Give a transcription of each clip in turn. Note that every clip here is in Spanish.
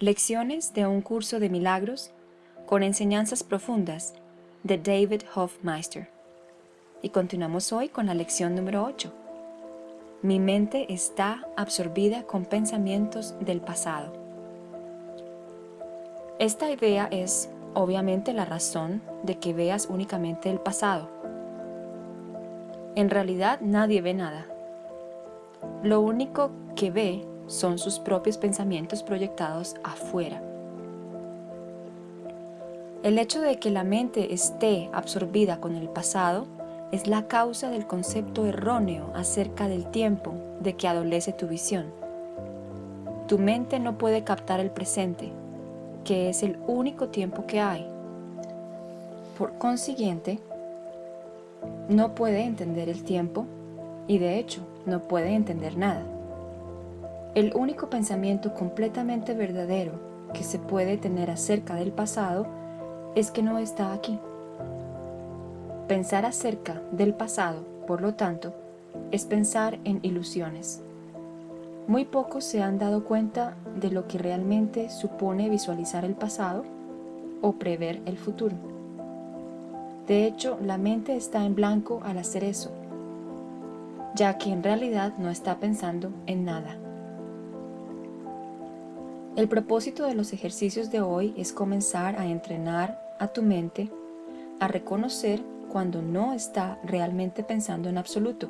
Lecciones de un curso de milagros con enseñanzas profundas de David Hofmeister. Y continuamos hoy con la lección número 8. Mi mente está absorbida con pensamientos del pasado. Esta idea es obviamente la razón de que veas únicamente el pasado. En realidad nadie ve nada. Lo único que ve son sus propios pensamientos proyectados afuera. El hecho de que la mente esté absorbida con el pasado es la causa del concepto erróneo acerca del tiempo de que adolece tu visión. Tu mente no puede captar el presente, que es el único tiempo que hay. Por consiguiente, no puede entender el tiempo y de hecho no puede entender nada. El único pensamiento completamente verdadero que se puede tener acerca del pasado es que no está aquí. Pensar acerca del pasado, por lo tanto, es pensar en ilusiones. Muy pocos se han dado cuenta de lo que realmente supone visualizar el pasado o prever el futuro. De hecho, la mente está en blanco al hacer eso, ya que en realidad no está pensando en nada. El propósito de los ejercicios de hoy es comenzar a entrenar a tu mente a reconocer cuando no está realmente pensando en absoluto.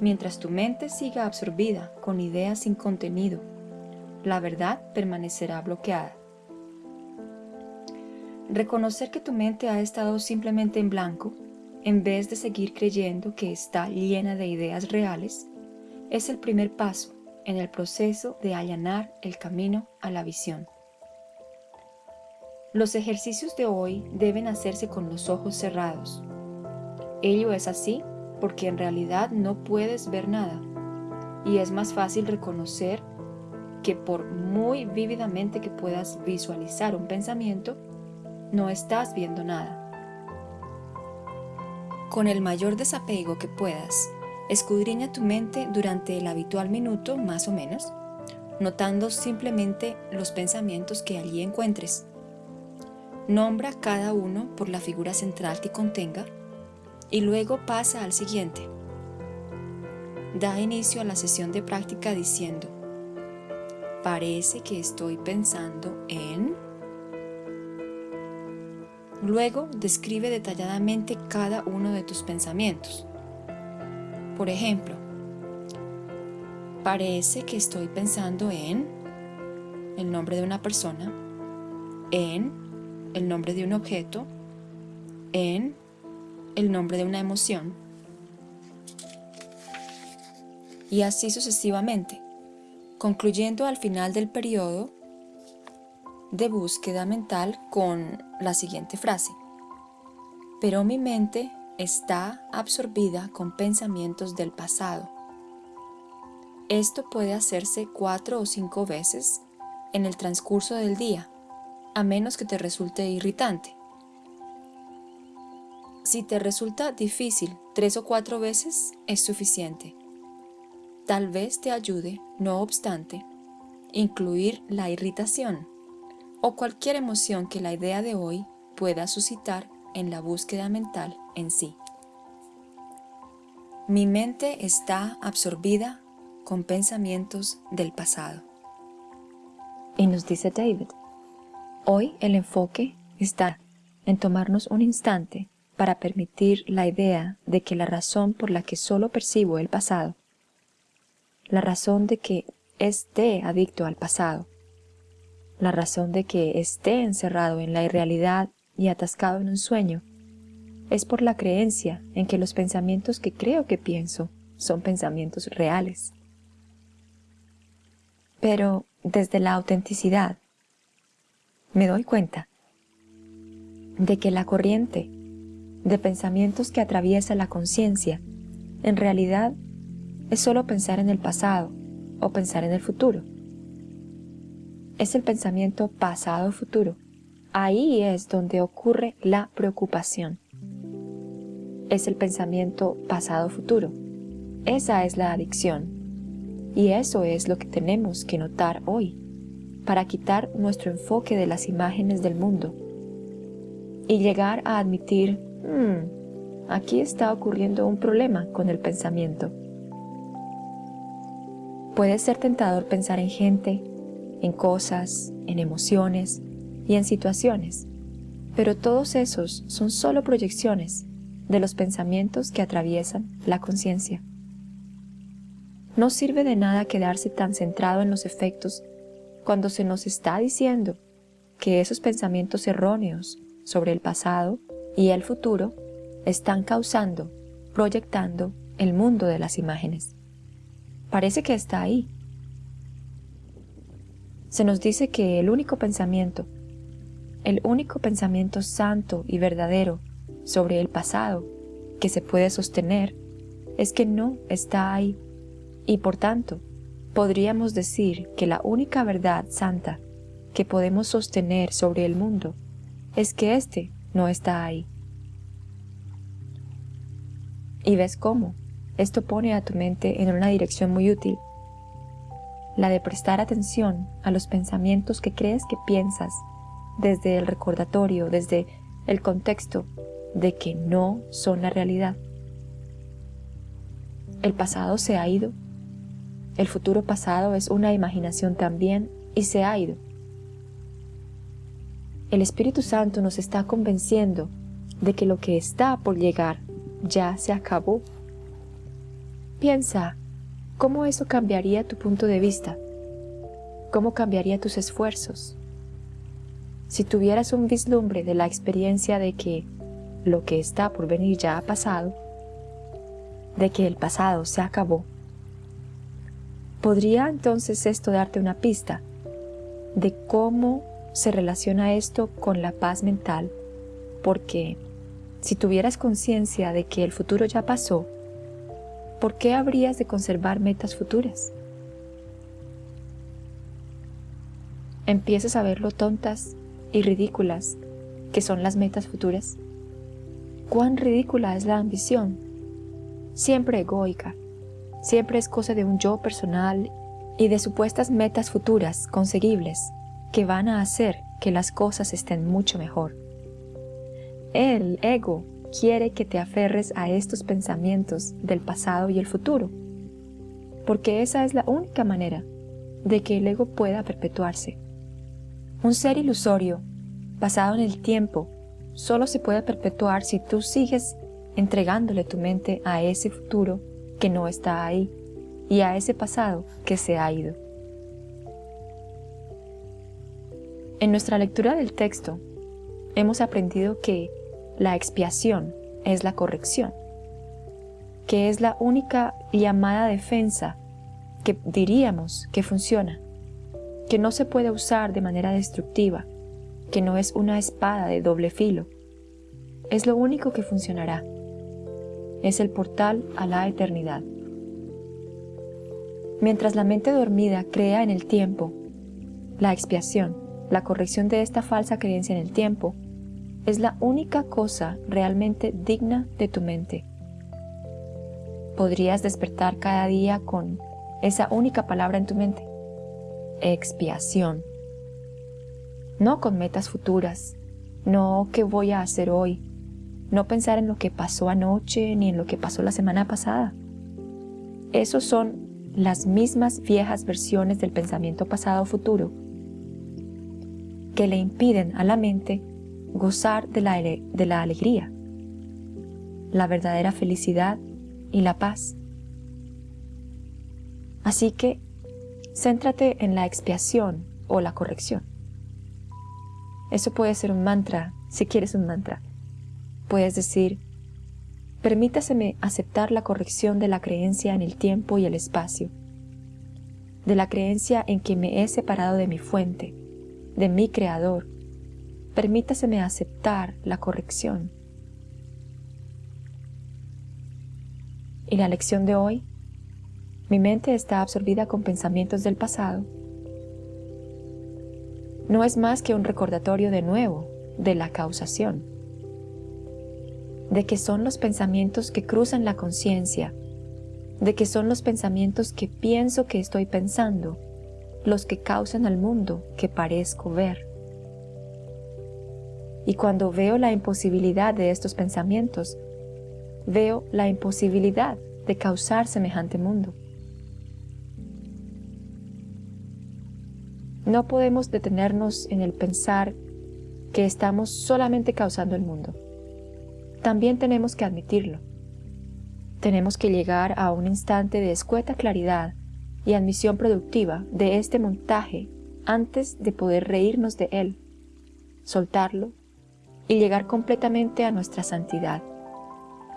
Mientras tu mente siga absorbida con ideas sin contenido, la verdad permanecerá bloqueada. Reconocer que tu mente ha estado simplemente en blanco, en vez de seguir creyendo que está llena de ideas reales, es el primer paso en el proceso de allanar el camino a la visión. Los ejercicios de hoy deben hacerse con los ojos cerrados. Ello es así porque en realidad no puedes ver nada y es más fácil reconocer que por muy vívidamente que puedas visualizar un pensamiento, no estás viendo nada. Con el mayor desapego que puedas, escudriña tu mente durante el habitual minuto más o menos, notando simplemente los pensamientos que allí encuentres Nombra cada uno por la figura central que contenga y luego pasa al siguiente. Da inicio a la sesión de práctica diciendo, parece que estoy pensando en... Luego describe detalladamente cada uno de tus pensamientos. Por ejemplo, parece que estoy pensando en el nombre de una persona, en el nombre de un objeto, en el nombre de una emoción, y así sucesivamente, concluyendo al final del periodo de búsqueda mental con la siguiente frase. Pero mi mente está absorbida con pensamientos del pasado. Esto puede hacerse cuatro o cinco veces en el transcurso del día a menos que te resulte irritante. Si te resulta difícil tres o cuatro veces, es suficiente. Tal vez te ayude, no obstante, incluir la irritación o cualquier emoción que la idea de hoy pueda suscitar en la búsqueda mental en sí. Mi mente está absorbida con pensamientos del pasado. Y nos dice David, Hoy el enfoque está en tomarnos un instante para permitir la idea de que la razón por la que solo percibo el pasado, la razón de que esté adicto al pasado, la razón de que esté encerrado en la irrealidad y atascado en un sueño, es por la creencia en que los pensamientos que creo que pienso son pensamientos reales. Pero desde la autenticidad, me doy cuenta de que la corriente de pensamientos que atraviesa la conciencia en realidad es solo pensar en el pasado o pensar en el futuro. Es el pensamiento pasado-futuro. Ahí es donde ocurre la preocupación. Es el pensamiento pasado-futuro. Esa es la adicción. Y eso es lo que tenemos que notar hoy para quitar nuestro enfoque de las imágenes del mundo y llegar a admitir, hmm, aquí está ocurriendo un problema con el pensamiento. Puede ser tentador pensar en gente, en cosas, en emociones y en situaciones, pero todos esos son solo proyecciones de los pensamientos que atraviesan la conciencia. No sirve de nada quedarse tan centrado en los efectos cuando se nos está diciendo que esos pensamientos erróneos sobre el pasado y el futuro están causando, proyectando el mundo de las imágenes. Parece que está ahí. Se nos dice que el único pensamiento, el único pensamiento santo y verdadero sobre el pasado que se puede sostener es que no está ahí y por tanto podríamos decir que la única verdad santa que podemos sostener sobre el mundo es que éste no está ahí. Y ves cómo esto pone a tu mente en una dirección muy útil, la de prestar atención a los pensamientos que crees que piensas desde el recordatorio, desde el contexto de que no son la realidad. El pasado se ha ido, el futuro pasado es una imaginación también y se ha ido. El Espíritu Santo nos está convenciendo de que lo que está por llegar ya se acabó. Piensa, ¿cómo eso cambiaría tu punto de vista? ¿Cómo cambiaría tus esfuerzos? Si tuvieras un vislumbre de la experiencia de que lo que está por venir ya ha pasado, de que el pasado se acabó, ¿podría entonces esto darte una pista de cómo se relaciona esto con la paz mental, porque si tuvieras conciencia de que el futuro ya pasó, ¿por qué habrías de conservar metas futuras? Empiezas a ver lo tontas y ridículas que son las metas futuras. Cuán ridícula es la ambición, siempre egoica, siempre es cosa de un yo personal y de supuestas metas futuras conseguibles que van a hacer que las cosas estén mucho mejor. El ego quiere que te aferres a estos pensamientos del pasado y el futuro, porque esa es la única manera de que el ego pueda perpetuarse. Un ser ilusorio, basado en el tiempo, solo se puede perpetuar si tú sigues entregándole tu mente a ese futuro que no está ahí y a ese pasado que se ha ido. En nuestra lectura del texto, hemos aprendido que la expiación es la corrección, que es la única llamada defensa que diríamos que funciona, que no se puede usar de manera destructiva, que no es una espada de doble filo. Es lo único que funcionará. Es el portal a la eternidad. Mientras la mente dormida crea en el tiempo, la expiación la corrección de esta falsa creencia en el tiempo es la única cosa realmente digna de tu mente. Podrías despertar cada día con esa única palabra en tu mente. Expiación. No con metas futuras, no qué voy a hacer hoy, no pensar en lo que pasó anoche ni en lo que pasó la semana pasada. Esos son las mismas viejas versiones del pensamiento pasado futuro que le impiden a la mente gozar de la, de la alegría, la verdadera felicidad y la paz. Así que céntrate en la expiación o la corrección. Eso puede ser un mantra, si quieres un mantra. Puedes decir, permítaseme aceptar la corrección de la creencia en el tiempo y el espacio, de la creencia en que me he separado de mi fuente, de mi Creador, permítaseme aceptar la corrección. ¿Y la lección de hoy? Mi mente está absorbida con pensamientos del pasado. No es más que un recordatorio de nuevo de la causación, de que son los pensamientos que cruzan la conciencia, de que son los pensamientos que pienso que estoy pensando, los que causan al mundo que parezco ver. Y cuando veo la imposibilidad de estos pensamientos, veo la imposibilidad de causar semejante mundo. No podemos detenernos en el pensar que estamos solamente causando el mundo. También tenemos que admitirlo. Tenemos que llegar a un instante de escueta claridad y admisión productiva de este montaje antes de poder reírnos de él, soltarlo y llegar completamente a nuestra santidad,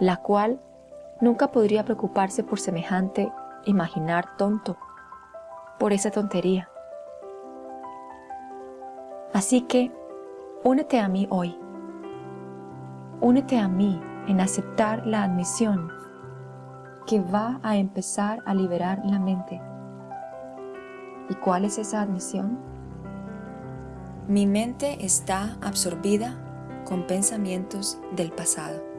la cual nunca podría preocuparse por semejante imaginar tonto, por esa tontería. Así que, únete a mí hoy. Únete a mí en aceptar la admisión que va a empezar a liberar la mente. ¿Y cuál es esa admisión? Mi mente está absorbida con pensamientos del pasado.